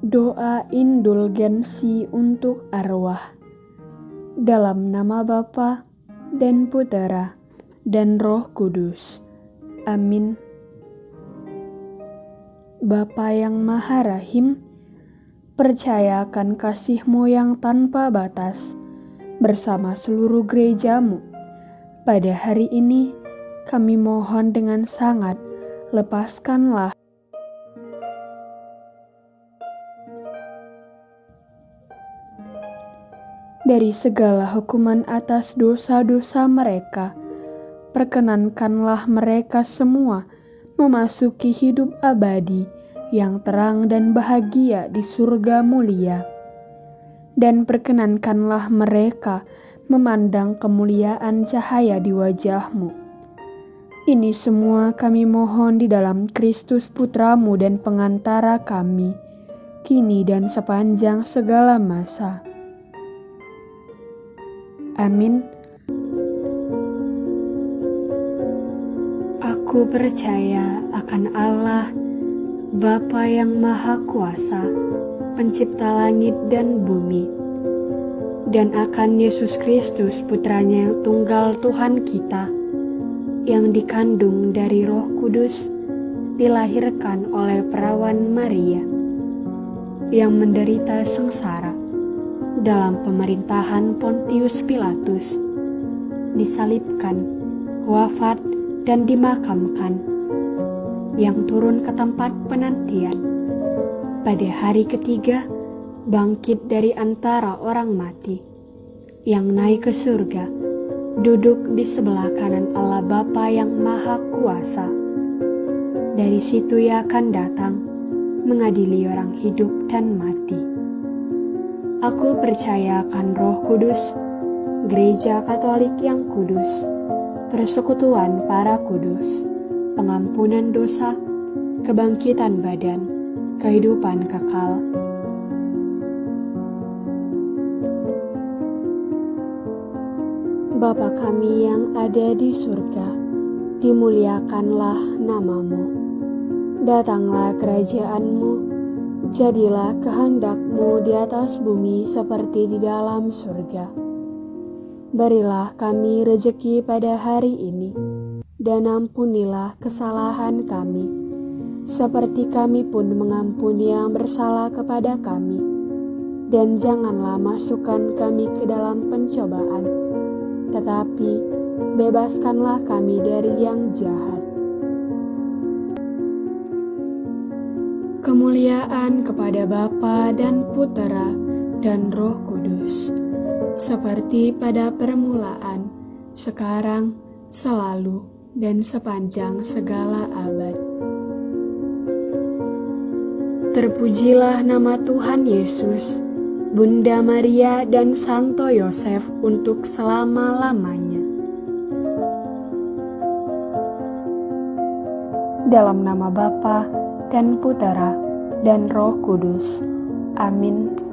Doa indulgensi untuk arwah. Dalam nama Bapa dan Putera dan Roh Kudus. Amin. Bapa yang Maha Rahim, percayakan kasihmu yang tanpa batas bersama seluruh gerejamu. Pada hari ini, kami mohon dengan sangat, lepaskanlah dari segala hukuman atas dosa-dosa mereka. Perkenankanlah mereka semua memasuki hidup abadi yang terang dan bahagia di surga mulia. Dan perkenankanlah mereka memandang kemuliaan cahaya di wajahmu. Ini semua kami mohon di dalam Kristus Putramu dan pengantara kami, kini dan sepanjang segala masa. Amin. Aku percaya akan Allah, Bapa yang Maha Kuasa, Pencipta langit dan bumi, dan akan Yesus Kristus, Putranya Tunggal Tuhan kita, yang dikandung dari Roh Kudus, dilahirkan oleh perawan Maria, yang menderita sengsara dalam pemerintahan Pontius Pilatus, disalibkan, wafat, dan dimakamkan, yang turun ke tempat penantian. Pada hari ketiga, bangkit dari antara orang mati, yang naik ke surga, duduk di sebelah kanan Allah Bapa yang Maha Kuasa. Dari situ ia akan datang, mengadili orang hidup dan mati. Aku percaya akan Roh Kudus, Gereja Katolik yang kudus, persekutuan para kudus, pengampunan dosa, kebangkitan badan, kehidupan kekal. Bapa kami yang ada di surga, dimuliakanlah namamu. Datanglah kerajaanmu, Jadilah kehendakmu di atas bumi seperti di dalam surga. Berilah kami rejeki pada hari ini, dan ampunilah kesalahan kami, seperti kami pun mengampuni yang bersalah kepada kami. Dan janganlah masukkan kami ke dalam pencobaan, tetapi bebaskanlah kami dari yang jahat Kemuliaan kepada Bapa dan Putera dan Roh Kudus, seperti pada permulaan, sekarang, selalu, dan sepanjang segala abad. Terpujilah nama Tuhan Yesus, Bunda Maria dan Santo Yosef untuk selama-lamanya. Dalam nama Bapa dan Putera, dan Roh Kudus. Amin.